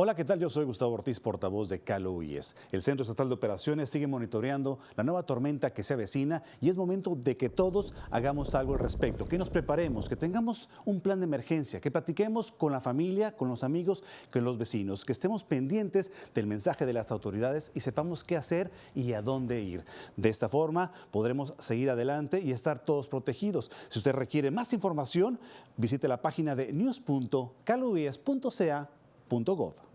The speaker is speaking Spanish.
Hola, ¿qué tal? Yo soy Gustavo Ortiz, portavoz de Calo IES. El Centro Estatal de Operaciones sigue monitoreando la nueva tormenta que se avecina y es momento de que todos hagamos algo al respecto, que nos preparemos, que tengamos un plan de emergencia, que platiquemos con la familia, con los amigos, con los vecinos, que estemos pendientes del mensaje de las autoridades y sepamos qué hacer y a dónde ir. De esta forma podremos seguir adelante y estar todos protegidos. Si usted requiere más información, visite la página de news.caloies.ca.gov.